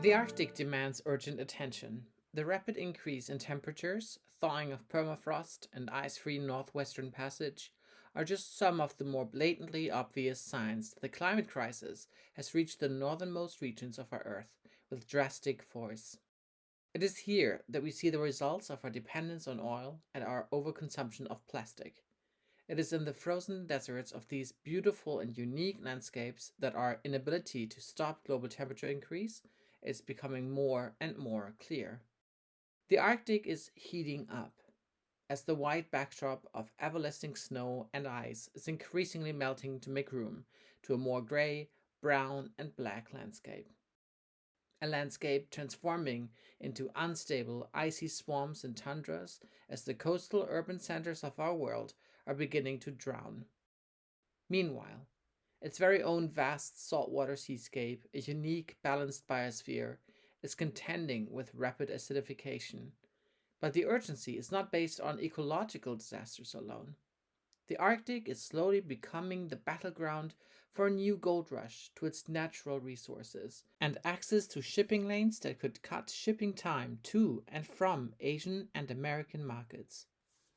The Arctic demands urgent attention. The rapid increase in temperatures, thawing of permafrost, and ice-free northwestern passage are just some of the more blatantly obvious signs that the climate crisis has reached the northernmost regions of our Earth with drastic force. It is here that we see the results of our dependence on oil and our overconsumption of plastic. It is in the frozen deserts of these beautiful and unique landscapes that our inability to stop global temperature increase is becoming more and more clear. The Arctic is heating up as the white backdrop of everlasting snow and ice is increasingly melting to make room to a more gray, brown, and black landscape. A landscape transforming into unstable, icy swamps and tundras as the coastal urban centers of our world are beginning to drown. Meanwhile, its very own vast saltwater seascape, a unique balanced biosphere, is contending with rapid acidification. But the urgency is not based on ecological disasters alone. The Arctic is slowly becoming the battleground for a new gold rush to its natural resources and access to shipping lanes that could cut shipping time to and from Asian and American markets.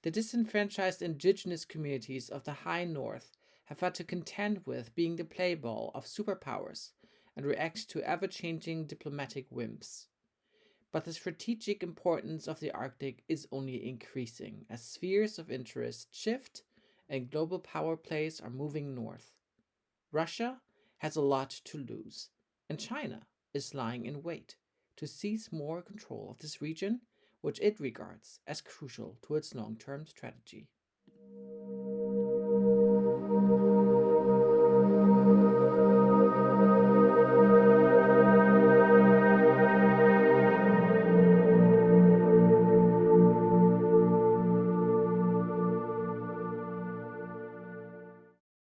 The disenfranchised indigenous communities of the high north have had to contend with being the playball of superpowers and react to ever changing diplomatic whims. But the strategic importance of the Arctic is only increasing as spheres of interest shift and global power plays are moving north. Russia has a lot to lose, and China is lying in wait to seize more control of this region, which it regards as crucial to its long term strategy.